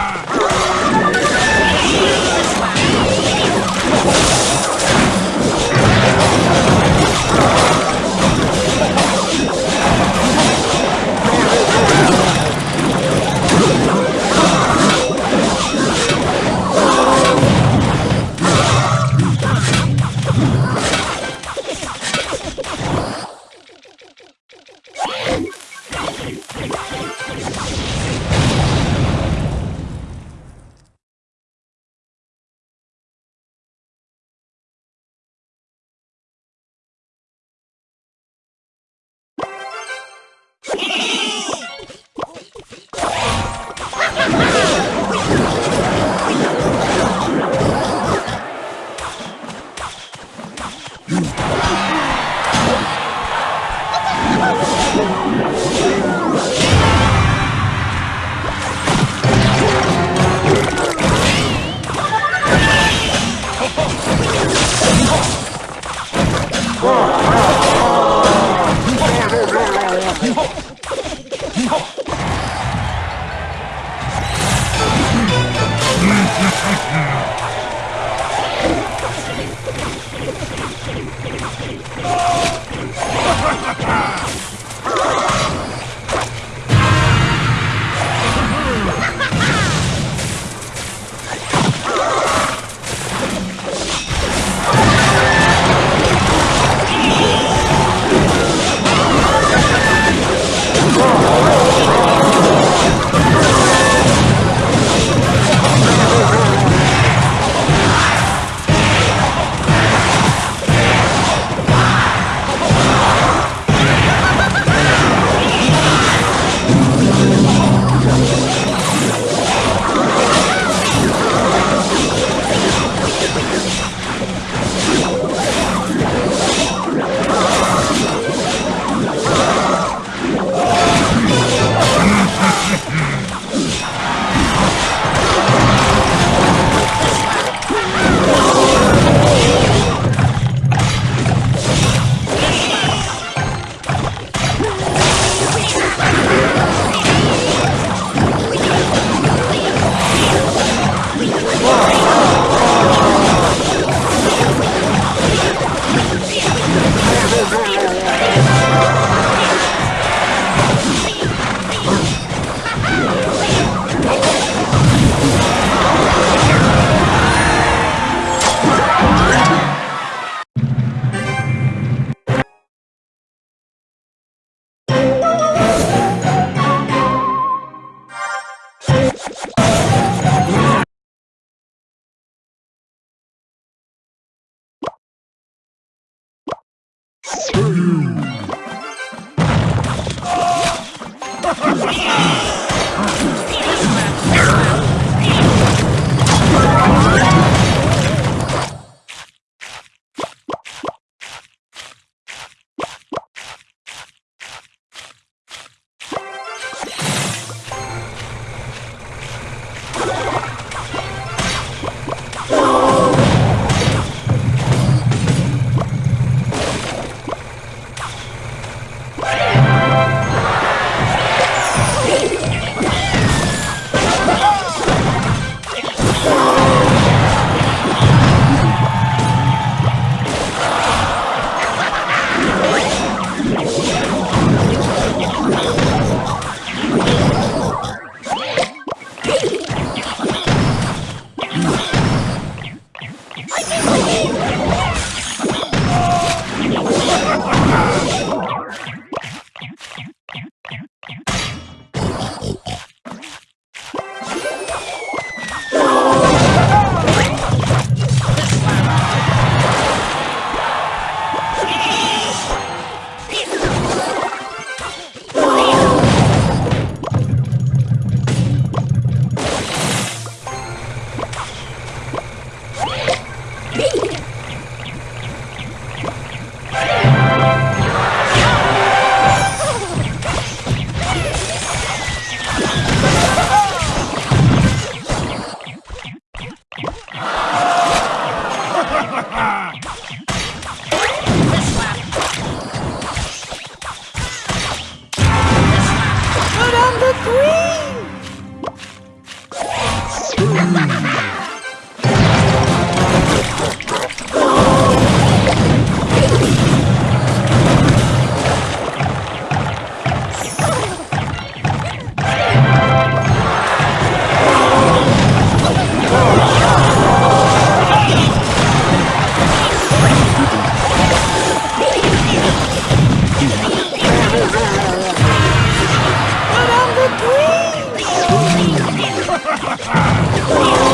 Ah! Oh!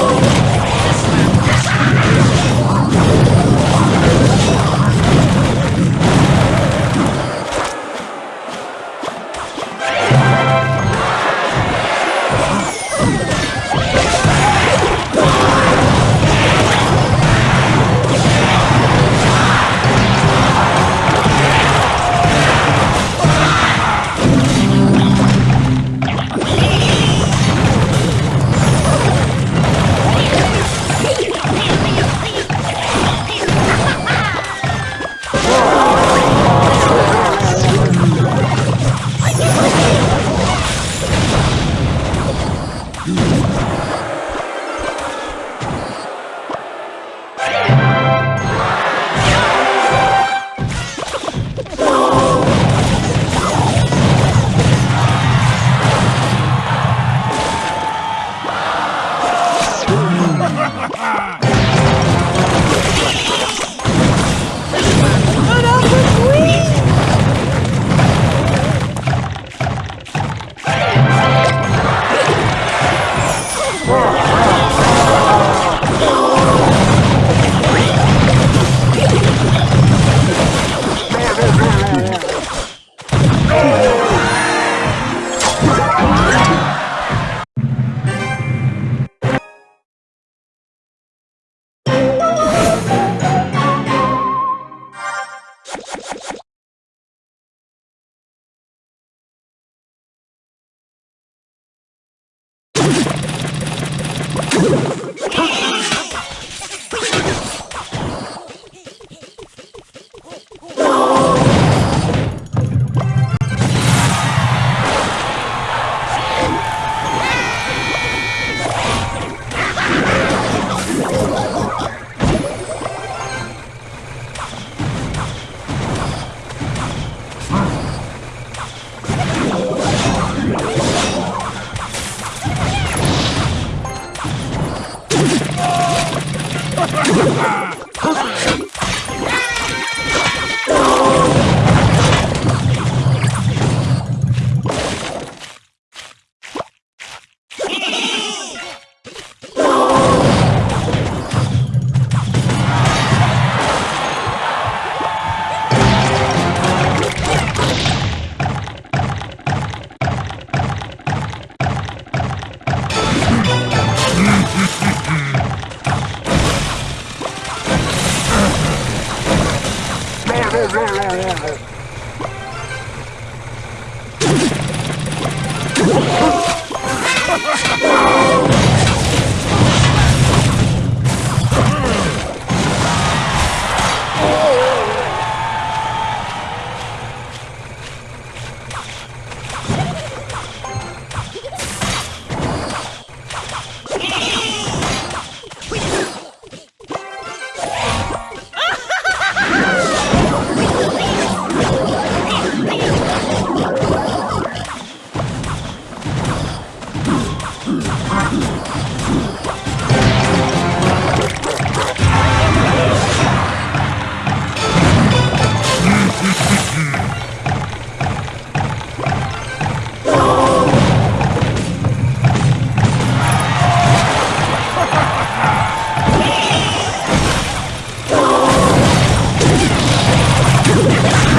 Ah!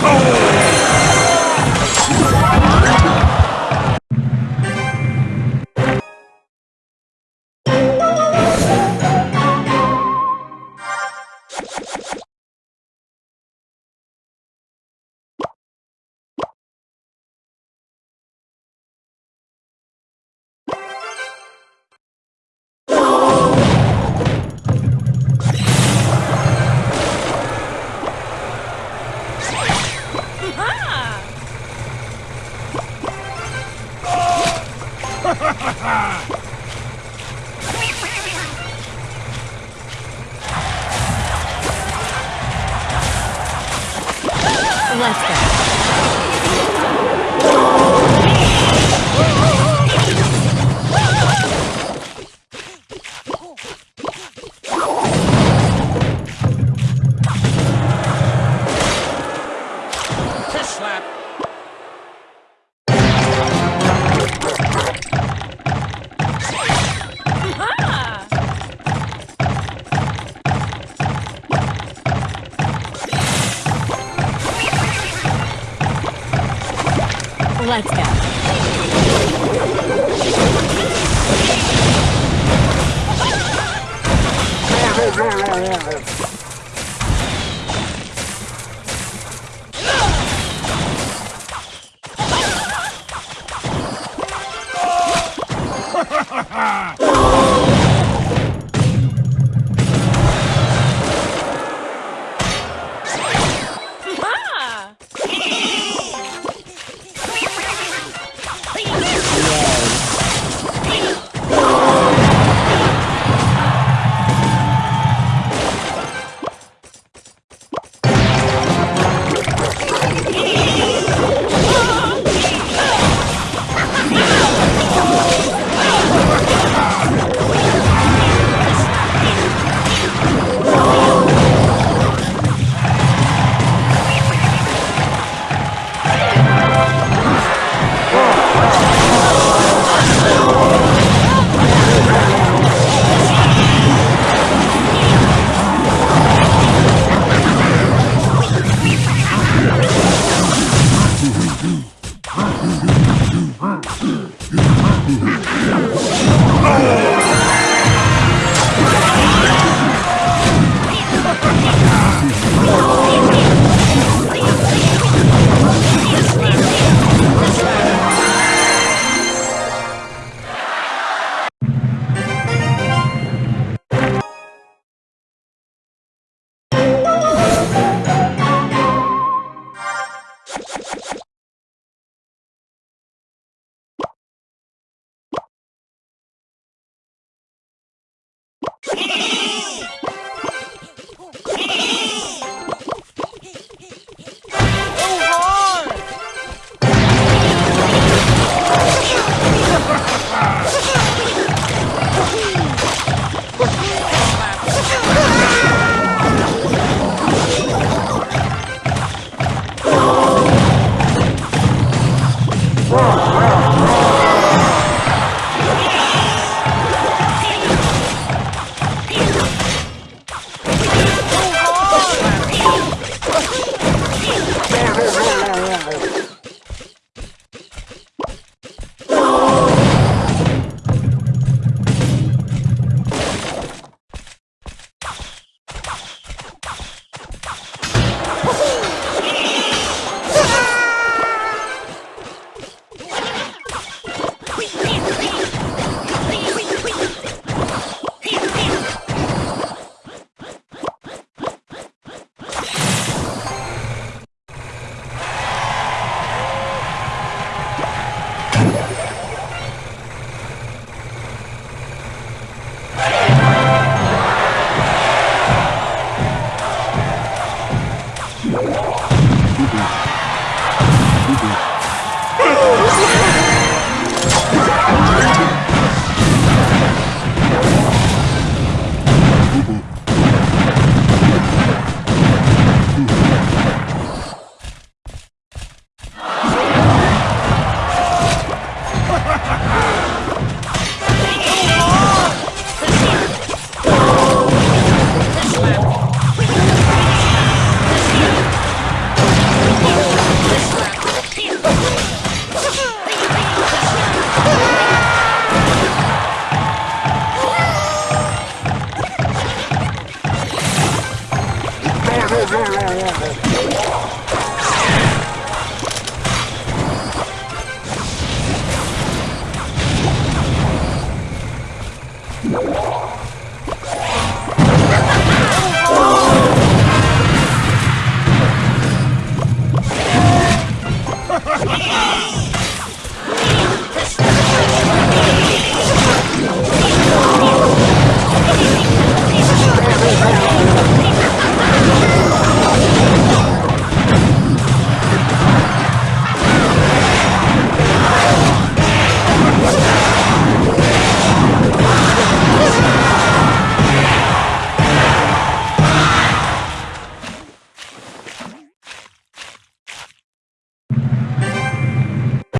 Let's